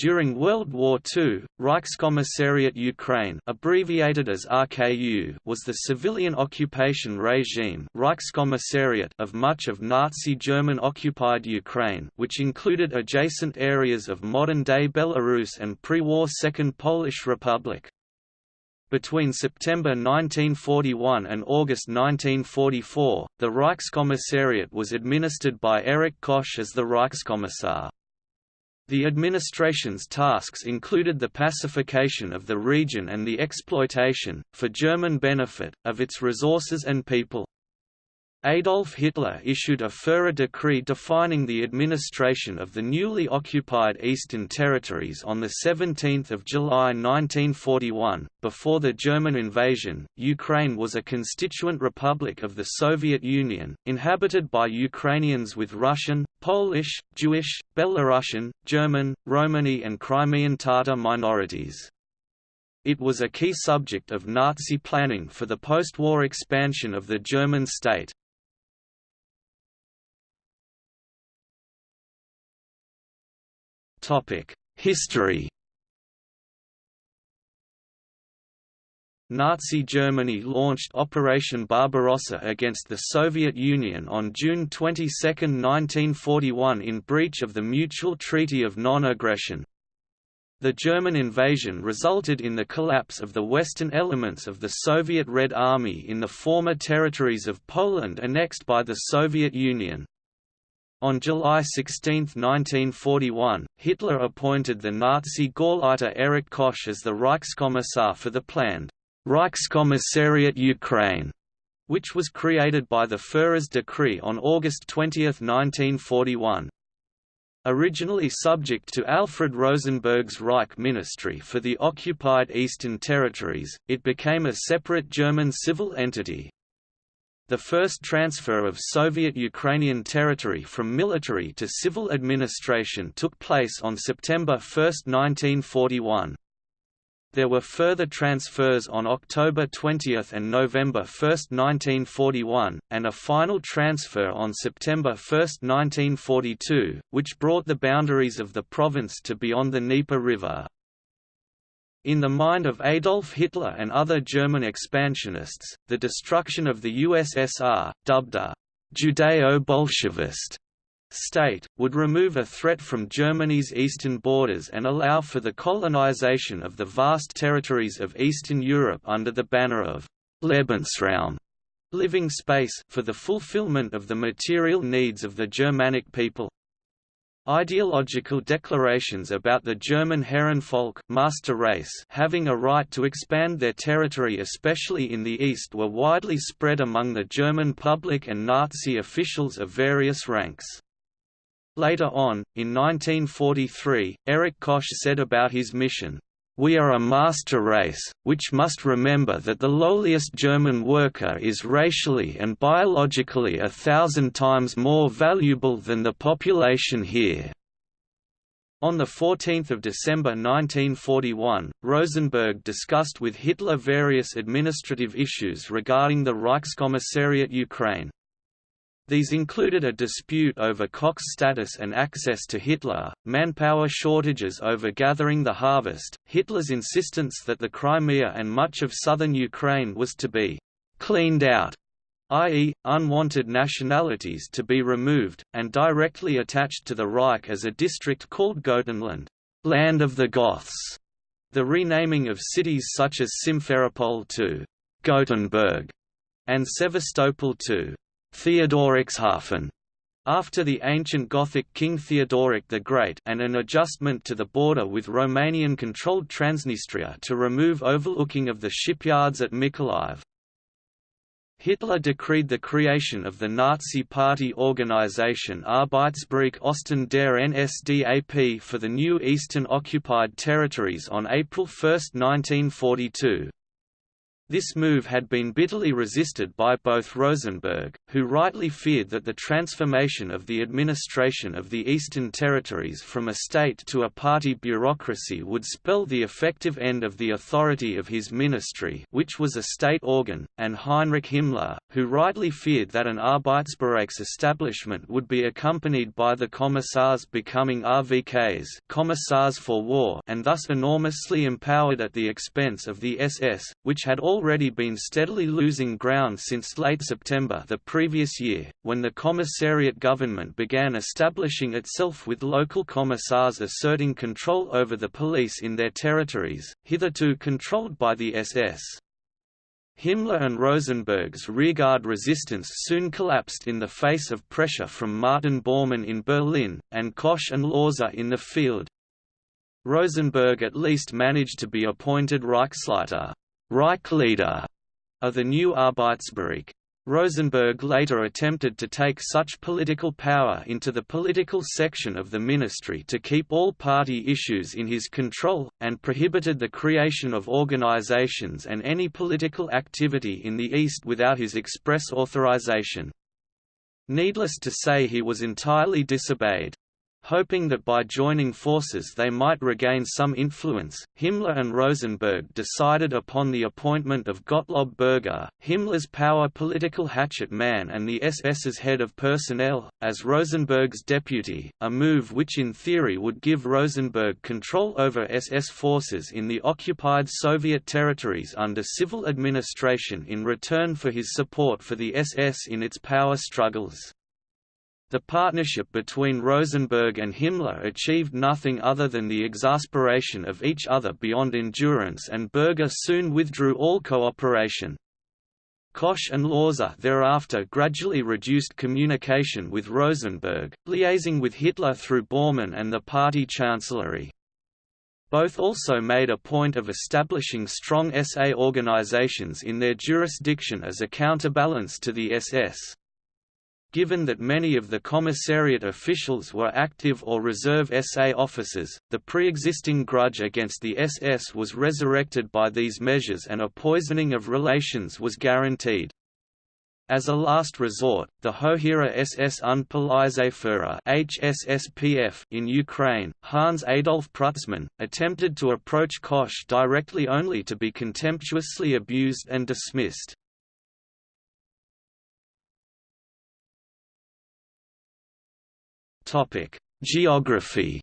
During World War II, Reichskommissariat Ukraine abbreviated as RKU was the civilian occupation regime Reichskommissariat of much of Nazi German-occupied Ukraine which included adjacent areas of modern-day Belarus and pre-war Second Polish Republic. Between September 1941 and August 1944, the Reichskommissariat was administered by Erich Koch as the Reichskommissar. The administration's tasks included the pacification of the region and the exploitation, for German benefit, of its resources and people. Adolf Hitler issued a Führer decree defining the administration of the newly occupied Eastern Territories on 17 July 1941. Before the German invasion, Ukraine was a constituent republic of the Soviet Union, inhabited by Ukrainians with Russian, Polish, Jewish, Belarusian, German, Romani and Crimean Tatar minorities. It was a key subject of Nazi planning for the post-war expansion of the German state. History Nazi Germany launched Operation Barbarossa against the Soviet Union on June 22, 1941 in breach of the Mutual Treaty of Non-Aggression. The German invasion resulted in the collapse of the western elements of the Soviet Red Army in the former territories of Poland annexed by the Soviet Union. On July 16, 1941, Hitler appointed the Nazi Gauleiter Erich Koch as the Reichskommissar for the planned Reichskommissariat Ukraine, which was created by the Führer's decree on August 20, 1941. Originally subject to Alfred Rosenberg's Reich Ministry for the occupied Eastern Territories, it became a separate German civil entity. The first transfer of Soviet Ukrainian territory from military to civil administration took place on September 1, 1941. There were further transfers on October 20 and November 1, 1941, and a final transfer on September 1, 1942, which brought the boundaries of the province to beyond the Dnieper River. In the mind of Adolf Hitler and other German expansionists, the destruction of the USSR, dubbed a «Judeo-Bolshevist» state, would remove a threat from Germany's eastern borders and allow for the colonization of the vast territories of Eastern Europe under the banner of «Lebensraum» living space for the fulfillment of the material needs of the Germanic people. Ideological declarations about the German Herrenvolk master race having a right to expand their territory especially in the east were widely spread among the German public and Nazi officials of various ranks. Later on, in 1943, Erich Koch said about his mission, we are a master race, which must remember that the lowliest German worker is racially and biologically a thousand times more valuable than the population here. On 14 December 1941, Rosenberg discussed with Hitler various administrative issues regarding the Reichskommissariat Ukraine. These included a dispute over Koch's status and access to Hitler, manpower shortages over gathering the harvest, Hitler's insistence that the Crimea and much of southern Ukraine was to be «cleaned out», i.e., unwanted nationalities to be removed, and directly attached to the Reich as a district called Gotenland land of the Goths", the renaming of cities such as Simferopol to «Gothenburg» and Sevastopol to Theodoricshafen after the ancient Gothic King Theodoric the Great and an adjustment to the border with Romanian-controlled Transnistria to remove overlooking of the shipyards at Mykolaiv. Hitler decreed the creation of the Nazi Party organization Arbeitsbereich Osten der NSDAP for the new eastern occupied territories on April 1, 1942. This move had been bitterly resisted by both Rosenberg, who rightly feared that the transformation of the administration of the Eastern Territories from a state to a party bureaucracy would spell the effective end of the authority of his ministry which was a state organ, and Heinrich Himmler, who rightly feared that an Arbeitsbereichs establishment would be accompanied by the Commissars becoming RVKs Commissars for War and thus enormously empowered at the expense of the SS, which had already been steadily losing ground since late September the previous year, when the commissariat government began establishing itself with local commissars asserting control over the police in their territories, hitherto controlled by the SS. Himmler and Rosenberg's rearguard resistance soon collapsed in the face of pressure from Martin Bormann in Berlin, and Koch and Lohse in the field. Rosenberg at least managed to be appointed Reichsleiter Reich leader of the new Arbeitsbereich. Rosenberg later attempted to take such political power into the political section of the ministry to keep all party issues in his control, and prohibited the creation of organizations and any political activity in the East without his express authorization. Needless to say he was entirely disobeyed. Hoping that by joining forces they might regain some influence, Himmler and Rosenberg decided upon the appointment of Gottlob Berger, Himmler's power political hatchet man and the SS's head of personnel, as Rosenberg's deputy, a move which in theory would give Rosenberg control over SS forces in the occupied Soviet territories under civil administration in return for his support for the SS in its power struggles. The partnership between Rosenberg and Himmler achieved nothing other than the exasperation of each other beyond endurance and Berger soon withdrew all cooperation. Koch and Lohse thereafter gradually reduced communication with Rosenberg, liaising with Hitler through Bormann and the party chancellery. Both also made a point of establishing strong SA organizations in their jurisdiction as a counterbalance to the SS. Given that many of the commissariat officials were active or reserve SA officers, the pre-existing grudge against the SS was resurrected by these measures and a poisoning of relations was guaranteed. As a last resort, the Hoheere SS Unpolizeiführer HSSPF in Ukraine, Hans Adolf Prützmann, attempted to approach Koch directly only to be contemptuously abused and dismissed. Topic: Geography.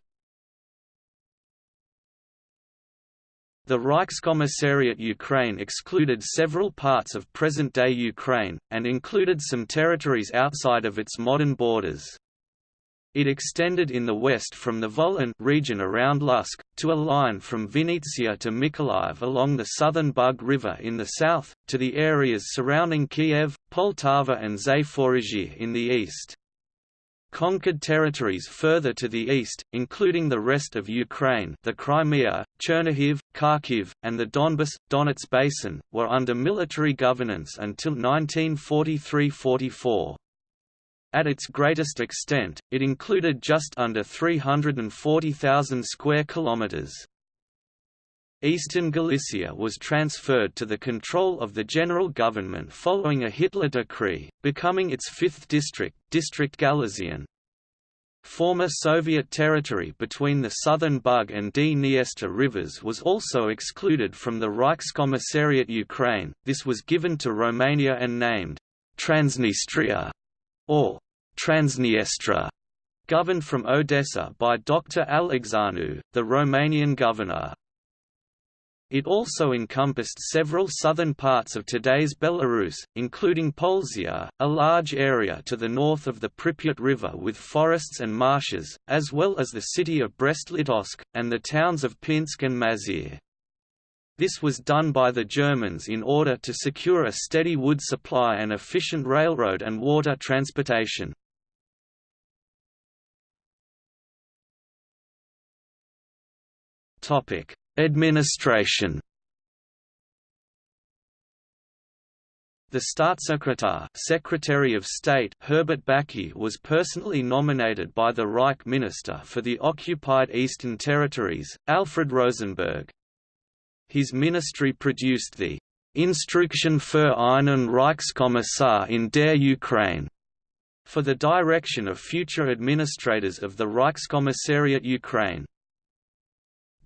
The Reichskommissariat Ukraine excluded several parts of present-day Ukraine, and included some territories outside of its modern borders. It extended in the west from the Volyn region around Lutsk, to a line from Vinnytsia to Mykolaiv along the southern Bug River in the south, to the areas surrounding Kiev, Poltava and Zaporizhzhia in the east. Conquered territories further to the east, including the rest of Ukraine the Crimea, Chernihiv, Kharkiv, and the Donbas, Donets Basin, were under military governance until 1943–44. At its greatest extent, it included just under 340,000 square kilometers. Eastern Galicia was transferred to the control of the general government following a Hitler decree, becoming its fifth district, District Galician. Former Soviet territory between the southern Bug and Dniester rivers was also excluded from the Reichskommissariat Ukraine, this was given to Romania and named Transnistria or Transniestra, governed from Odessa by Dr. Alexianu, the Romanian governor. It also encompassed several southern parts of today's Belarus, including Polesia, a large area to the north of the Pripyat River with forests and marshes, as well as the city of Brest-Litovsk, and the towns of Pinsk and Mazyr. This was done by the Germans in order to secure a steady wood supply and efficient railroad and water transportation. Topic: Administration The Staatssekretär Secretary of State Herbert Backe was personally nominated by the Reich Minister for the occupied Eastern Territories, Alfred Rosenberg. His ministry produced the Instruktion für einen Reichskommissar in der Ukraine for the direction of future administrators of the Reichskommissariat Ukraine.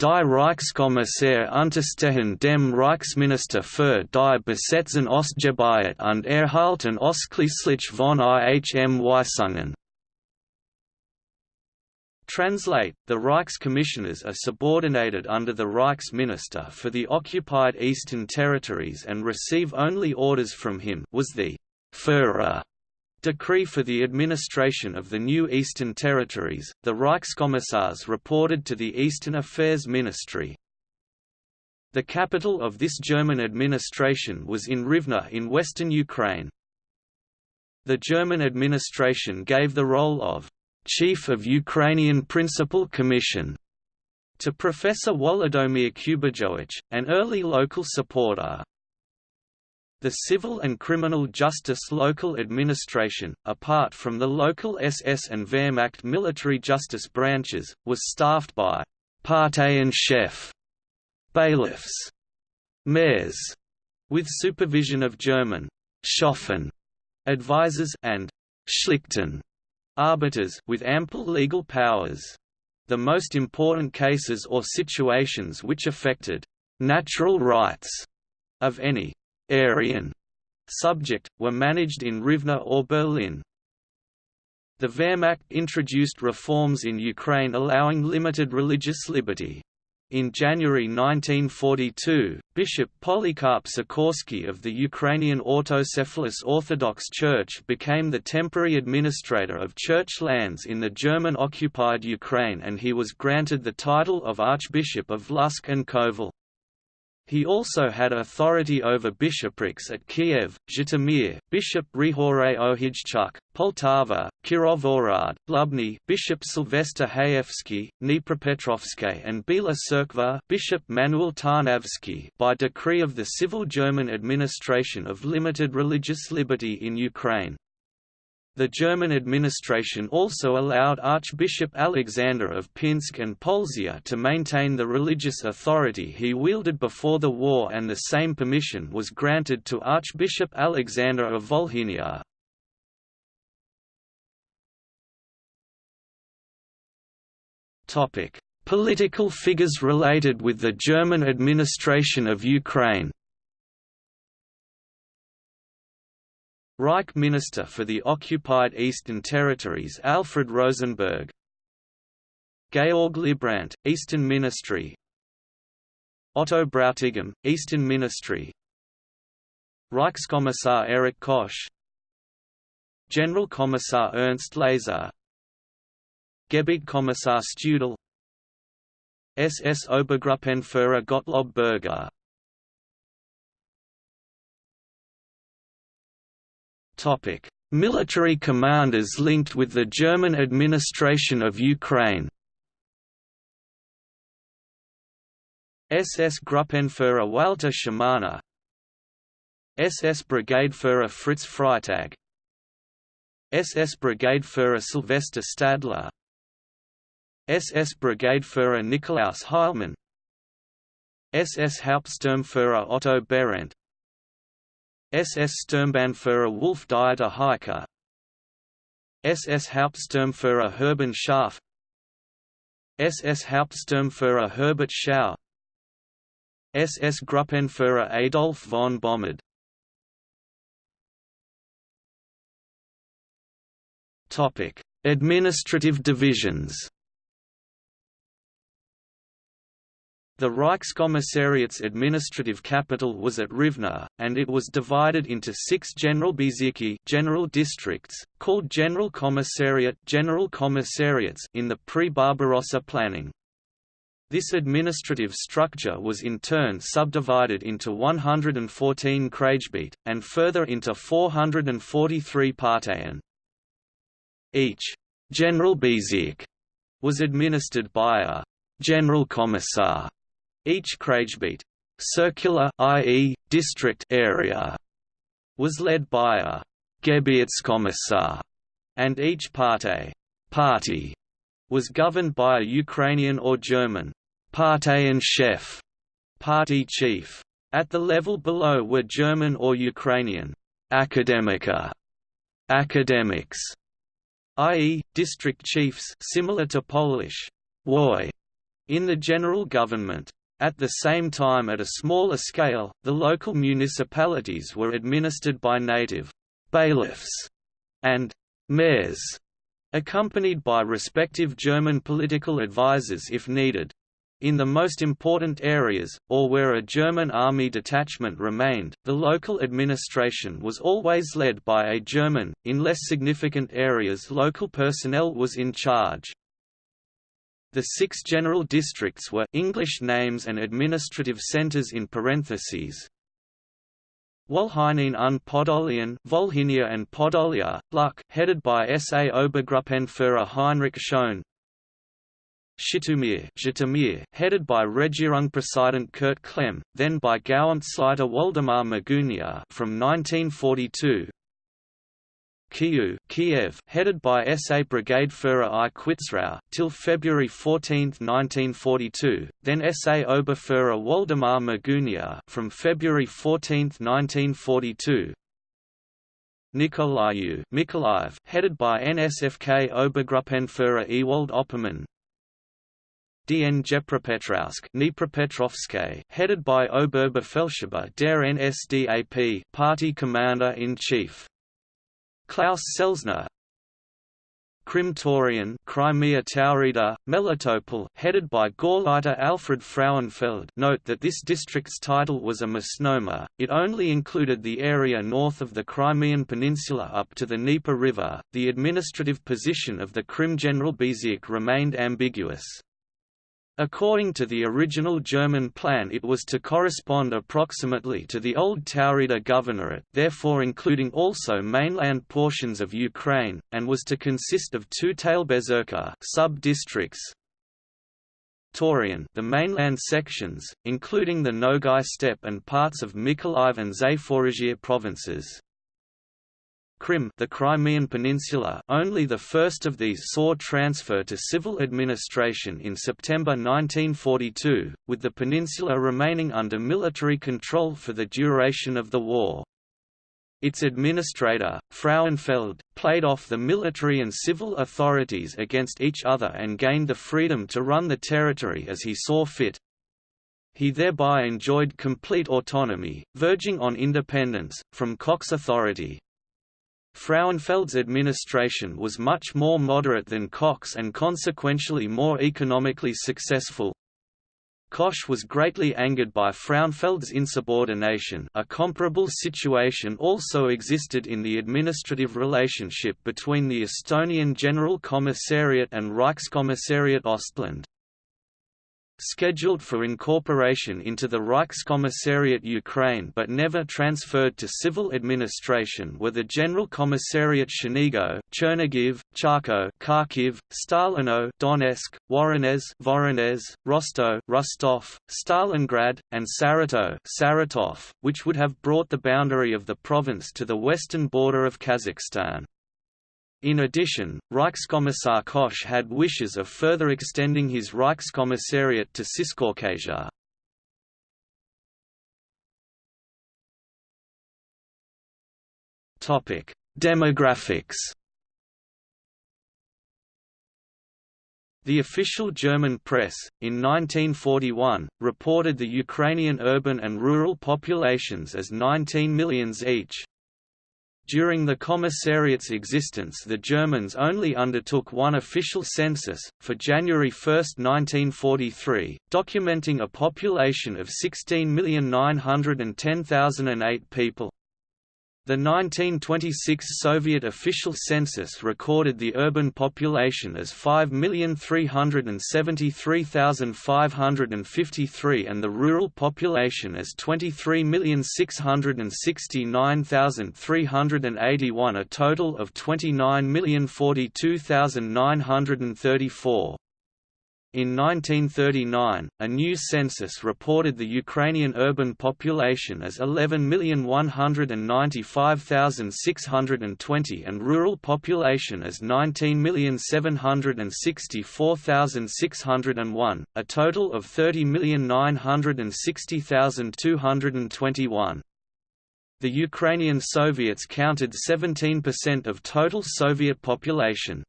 Die Reichskommissar unterstehen dem Reichsminister für die Besetzen Ostgebiet und erhalten ausschließlich von ihm Weisungen. Translate, the Reichscommissioners are subordinated under the Reichsminister for the occupied Eastern Territories and receive only orders from him was the Führer decree for the administration of the new Eastern Territories, the Reichskommissars reported to the Eastern Affairs Ministry. The capital of this German administration was in Rivne in western Ukraine. The German administration gave the role of «Chief of Ukrainian Principal Commission» to Professor Wolodomir Kubajowicz, an early local supporter. The civil and criminal justice local administration, apart from the local SS and Wehrmacht military justice branches, was staffed by Parteienchef bailiffs, mayors, with supervision of German Schoffen advisers and Schlichten arbiters with ample legal powers. The most important cases or situations which affected natural rights of any Aryan subject, were managed in Rivne or Berlin. The Wehrmacht introduced reforms in Ukraine allowing limited religious liberty. In January 1942, Bishop Polycarp Sikorsky of the Ukrainian Autocephalous Orthodox Church became the temporary administrator of church lands in the German-occupied Ukraine and he was granted the title of Archbishop of Lutsk and Kovel. He also had authority over bishoprics at Kiev, Zhytomyr, Bishop Rihore Ohijchuk, Poltava, Kirovohrad, Lubny, Bishop Sylvester Hayevsky, Dnipropetrovsk and Bila Tserkva, Bishop Manuel Tarnavsky by decree of the Civil German Administration of Limited Religious Liberty in Ukraine. The German administration also allowed Archbishop Alexander of Pinsk and Polesia to maintain the religious authority he wielded before the war and the same permission was granted to Archbishop Alexander of Volhynia. Political figures related with the German administration of Ukraine Reich Minister for the occupied Eastern Territories Alfred Rosenberg. Georg Leibbrandt, Eastern Ministry. Otto Bräutigam, Eastern Ministry. Reichskommissar Erich Koch General Kommissar Ernst Leyser Gebietskommissar Studel SS Obergruppenführer Gottlob Berger Military commanders linked with the German administration of Ukraine. SS Gruppenführer Walter Schimana SS Brigadeführer Fritz Freitag. SS Brigadeführer Sylvester Stadler. SS Brigadeführer Nikolaus Heilmann. SS Hauptsturmführer Otto Behrendt SS Sturmbannführer Wolf Dieter Heike SS Hauptsturmführer Hermann Scharf SS Hauptsturmführer Herbert Schau. SS Gruppenführer Adolf von Bomhard Administrative divisions The Reichskommissariat's administrative capital was at Rivne, and it was divided into six Generalbezirke general districts, called General Commissariat general commissariats in the pre-Barbarossa planning. This administrative structure was in turn subdivided into 114 Kreisgebiet, and further into 443 Parteien. Each Generalbezirk was administered by a General Commissar each Kreisgebiet circular i.e., district area was led by a Gebietskommissar, and each Partei party was governed by a Ukrainian or German Parteienchef party chief. At the level below were German or Ukrainian akademika, academics, i.e., district chiefs similar to Polish woj, in the general government. At the same time at a smaller scale, the local municipalities were administered by native bailiffs and mayors, accompanied by respective German political advisers if needed. In the most important areas, or where a German army detachment remained, the local administration was always led by a German, in less significant areas local personnel was in charge. The six general districts were English names and administrative centers in parentheses. Wolhynien und Podolien Volhynia and Podolia, Luck headed by SA Obergruppenführer Heinrich Schoen. Zhytomyr headed by Regierungspräsident Kurt Klemm, then by Gauamtsleiter Waldemar Magunia from 1942. Kyiv, Kiev headed by SA Brigadeführer I Quitzrau, till February 14, 1942, then SA Oberführer Waldemar Magunia from February 14, 1942. Nikolaev, Mykolaiv headed by NSFK Obergruppenführer Ewald Oppermann. DN Dnepropetrovsk headed by Oberbefehlshaber der NSDAP party commander-in-chief. Klaus Selzner Krimtorian Crimea Taurida, Melitopol headed by Gauleiter Alfred Frauenfeld note that this district's title was a misnomer, it only included the area north of the Crimean Peninsula up to the Dnieper River, the administrative position of the Krim Generalbezirk remained ambiguous. According to the original German plan it was to correspond approximately to the old Taurida Governorate therefore including also mainland portions of Ukraine, and was to consist of two Teilbezirke sub-districts, Taurian the mainland sections, including the Nogai steppe and parts of Mykolaiv and Zaporizhia provinces. Krim the Crimean Peninsula only the first of these saw transfer to civil administration in September 1942, with the peninsula remaining under military control for the duration of the war. Its administrator, Frauenfeld, played off the military and civil authorities against each other and gained the freedom to run the territory as he saw fit. He thereby enjoyed complete autonomy, verging on independence, from Koch's authority. Frauenfeld's administration was much more moderate than Koch's and consequentially more economically successful. Koch was greatly angered by Frauenfeld's insubordination a comparable situation also existed in the administrative relationship between the Estonian General Commissariat and Reichskommissariat Ostland scheduled for incorporation into the Reichskommissariat Ukraine but never transferred to civil administration were the General Commissariat Chernigov, Chernigiv, Charkow, Kharkiv, Stalino, Donetsk, Voronezh, Voronezh, Rostov, Rostov, Stalingrad, and Saratov, Saratov, which would have brought the boundary of the province to the western border of Kazakhstan. In addition, Reichskommissar Koch had wishes of further extending his Reichskommissariat to Ciscaucasia. Demographics The official German press, in 1941, reported the Ukrainian urban and rural populations as 19 millions each, during the commissariat's existence the Germans only undertook one official census, for January 1, 1943, documenting a population of 16,910,008 people. The 1926 Soviet official census recorded the urban population as 5,373,553 and the rural population as 23,669,381 a total of 29,042,934. In 1939, a new census reported the Ukrainian urban population as 11,195,620 and rural population as 19,764,601, a total of 30,960,221. The Ukrainian Soviets counted 17% of total Soviet population.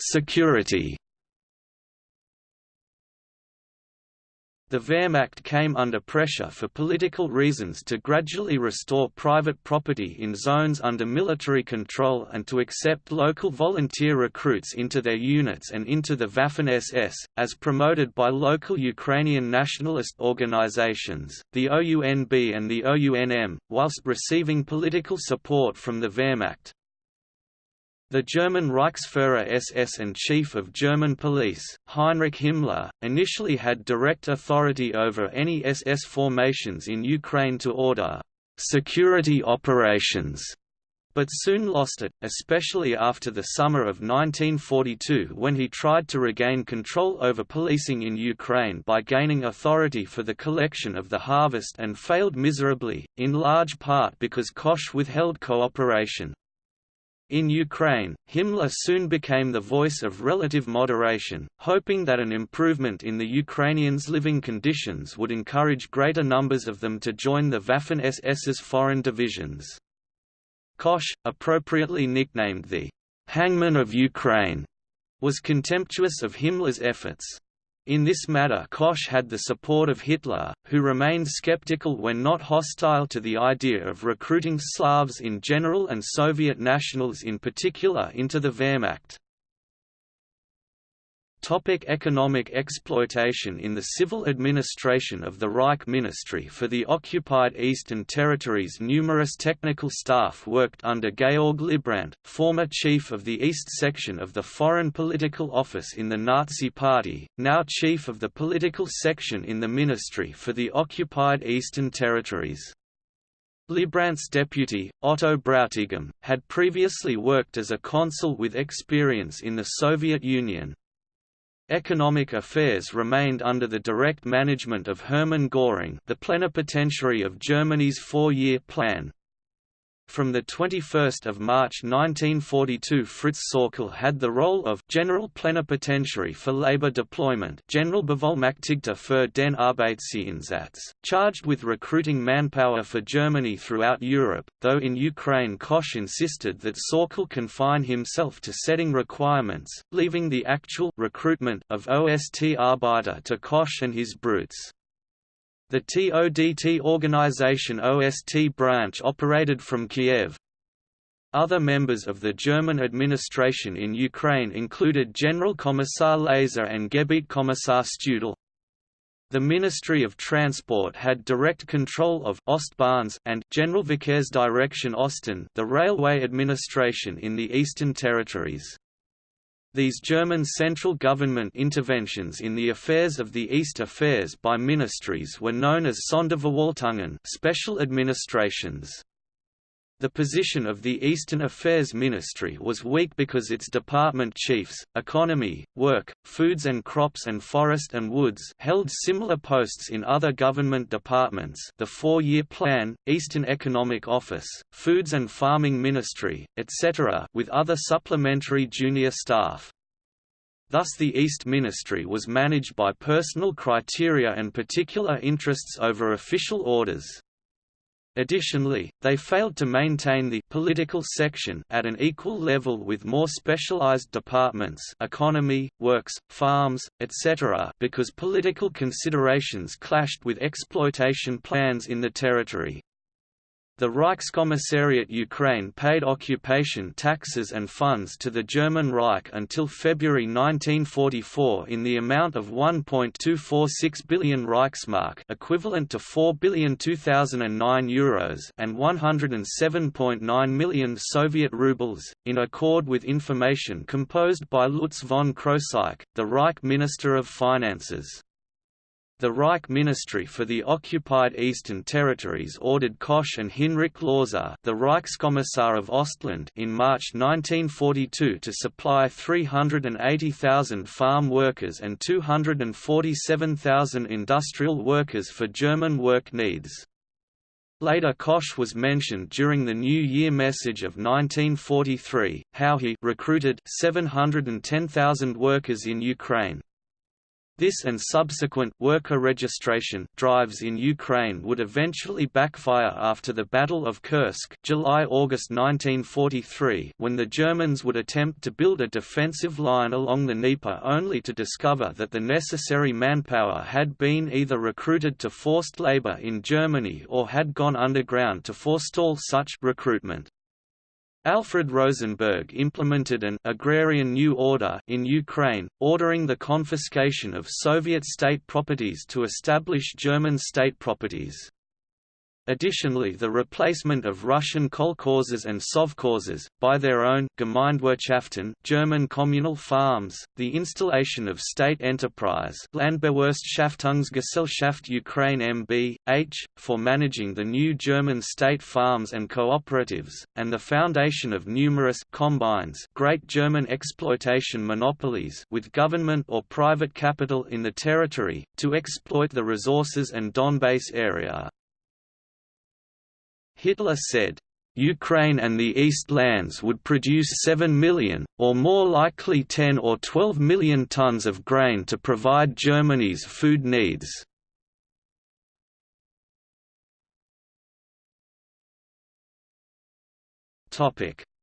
Security The Wehrmacht came under pressure for political reasons to gradually restore private property in zones under military control and to accept local volunteer recruits into their units and into the Waffen-SS, as promoted by local Ukrainian nationalist organizations, the OUNB and the OUNM, whilst receiving political support from the Wehrmacht. The German Reichsführer SS and Chief of German Police, Heinrich Himmler, initially had direct authority over any SS formations in Ukraine to order security operations, but soon lost it, especially after the summer of 1942 when he tried to regain control over policing in Ukraine by gaining authority for the collection of the harvest and failed miserably, in large part because Koch withheld cooperation. In Ukraine, Himmler soon became the voice of relative moderation, hoping that an improvement in the Ukrainians' living conditions would encourage greater numbers of them to join the Waffen-SS's foreign divisions. Koch, appropriately nicknamed the «hangman of Ukraine», was contemptuous of Himmler's efforts. In this matter Koch had the support of Hitler, who remained skeptical when not hostile to the idea of recruiting Slavs in general and Soviet nationals in particular into the Wehrmacht. Topic economic exploitation In the civil administration of the Reich Ministry for the occupied Eastern Territories numerous technical staff worked under Georg Leibbrandt, former chief of the East section of the Foreign Political Office in the Nazi Party, now chief of the political section in the Ministry for the occupied Eastern Territories. Leibbrandt's deputy, Otto Brautigam, had previously worked as a consul with experience in the Soviet Union, Economic affairs remained under the direct management of Hermann Göring the plenipotentiary of Germany's four-year plan, from 21 March 1942 Fritz Sauckel had the role of General Plenipotentiary for Labour Deployment General Generalbevollmächtigter für den Arbeitseinsatz, charged with recruiting manpower for Germany throughout Europe, though in Ukraine Koch insisted that Sauckel confine himself to setting requirements, leaving the actual recruitment of OST Arbeiter to Koch and his brutes. The TODT organization OST branch operated from Kiev. Other members of the German administration in Ukraine included General Commissar Leyser and Gebietskommissar Studel. The Ministry of Transport had direct control of Ostbahns and Generalverkehrsdirektion Osten the railway administration in the Eastern Territories. These German central government interventions in the affairs of the East affairs by ministries were known as Sonderverwaltungen special administrations. The position of the Eastern Affairs Ministry was weak because its department chiefs, economy, work, foods and crops and forest and woods held similar posts in other government departments the Four-Year Plan, Eastern Economic Office, Foods and Farming Ministry, etc. with other supplementary junior staff. Thus the East Ministry was managed by personal criteria and particular interests over official orders. Additionally, they failed to maintain the political section at an equal level with more specialized departments economy, works, farms, etc. because political considerations clashed with exploitation plans in the territory. The Reichskommissariat Ukraine paid occupation taxes and funds to the German Reich until February 1944 in the amount of 1.246 billion Reichsmark equivalent to 4 billion 2009 euros and 107.9 million Soviet rubles, in accord with information composed by Lutz von Krosigk, the Reich Minister of Finances. The Reich Ministry for the Occupied Eastern Territories ordered Koch and Hinrich Lohse the Reichskommissar of Ostland in March 1942 to supply 380,000 farm workers and 247,000 industrial workers for German work needs. Later Koch was mentioned during the New Year message of 1943, how he recruited 710,000 workers in Ukraine. This and subsequent worker registration drives in Ukraine would eventually backfire after the Battle of Kursk July-August 1943 when the Germans would attempt to build a defensive line along the Dnieper only to discover that the necessary manpower had been either recruited to forced labor in Germany or had gone underground to forestall such recruitment. Alfred Rosenberg implemented an agrarian new order in Ukraine, ordering the confiscation of Soviet state properties to establish German state properties. Additionally the replacement of Russian kolkhozes and sovkhozes, by their own Gemeinwirtschaften German communal farms, the installation of state enterprise Landbewirtschaftungsgesellschaft Ukraine MB.H., for managing the new German state farms and cooperatives, and the foundation of numerous combines Great German exploitation monopolies with government or private capital in the territory, to exploit the resources and Donbass area. Hitler said, Ukraine and the East lands would produce 7 million, or more likely 10 or 12 million tons of grain to provide Germany's food needs.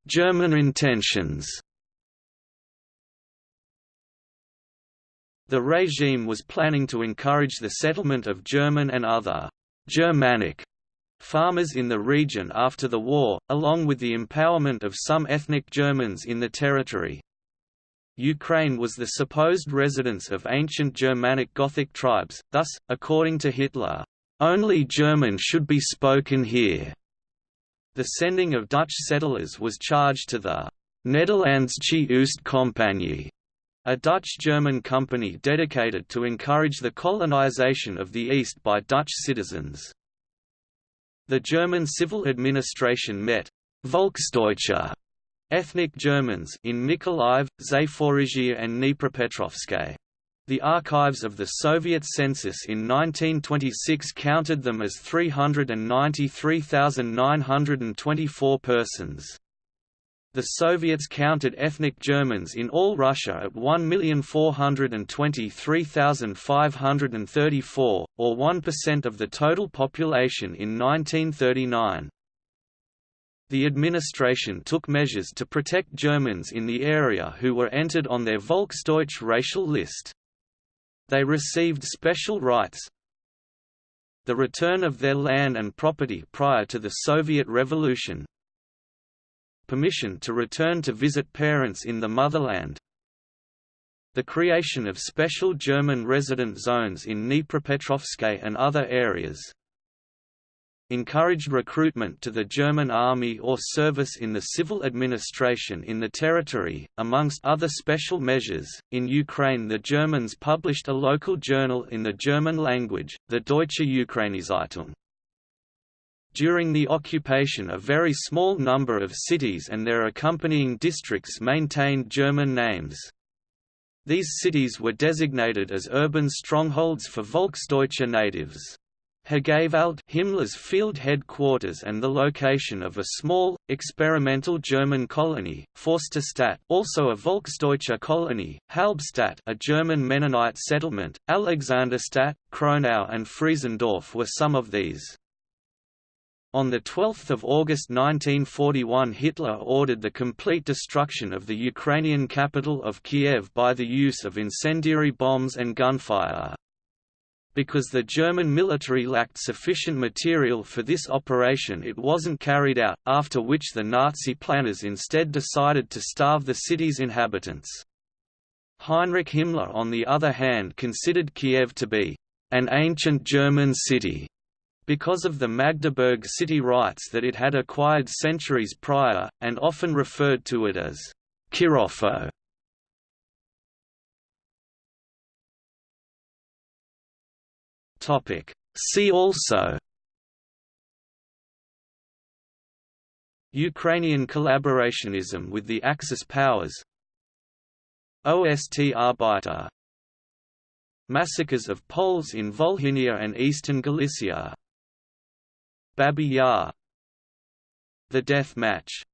German intentions The regime was planning to encourage the settlement of German and other «Germanic» farmers in the region after the war, along with the empowerment of some ethnic Germans in the territory. Ukraine was the supposed residence of ancient Germanic Gothic tribes, thus, according to Hitler, "...only German should be spoken here." The sending of Dutch settlers was charged to the Nederlandsche Oost-Compagnie, a Dutch-German company dedicated to encourage the colonization of the East by Dutch citizens. The German civil administration met Volksdeutsche ethnic Germans in Mykolaiv, Zaporizhia and Dnipropetrovsk. The archives of the Soviet census in 1926 counted them as 393,924 persons. The Soviets counted ethnic Germans in all Russia at 1,423,534, or 1% of the total population in 1939. The administration took measures to protect Germans in the area who were entered on their Volksdeutsch racial list. They received special rights, the return of their land and property prior to the Soviet Revolution, permission to return to visit parents in the motherland, the creation of special German resident zones in Dnipropetrovsk and other areas, encouraged recruitment to the German army or service in the civil administration in the territory. Amongst other special measures, in Ukraine the Germans published a local journal in the German language, the Deutsche Ukraine-Zeitung. During the occupation a very small number of cities and their accompanying districts maintained German names. These cities were designated as urban strongholds for Volksdeutsche natives. Hegewald Himmler's field headquarters and the location of a small, experimental German colony, Forsterstadt also a Volksdeutsche colony, Halbstadt a German Mennonite settlement, Alexanderstadt, Kronau and Friesendorf were some of these. On 12 August 1941 Hitler ordered the complete destruction of the Ukrainian capital of Kiev by the use of incendiary bombs and gunfire. Because the German military lacked sufficient material for this operation it wasn't carried out, after which the Nazi planners instead decided to starve the city's inhabitants. Heinrich Himmler on the other hand considered Kiev to be an ancient German city because of the Magdeburg city rights that it had acquired centuries prior, and often referred to it as Kirovo. See also Ukrainian collaborationism with the Axis powers OST Arbeiter Massacres of Poles in Volhynia and eastern Galicia Babi Yar The Death Match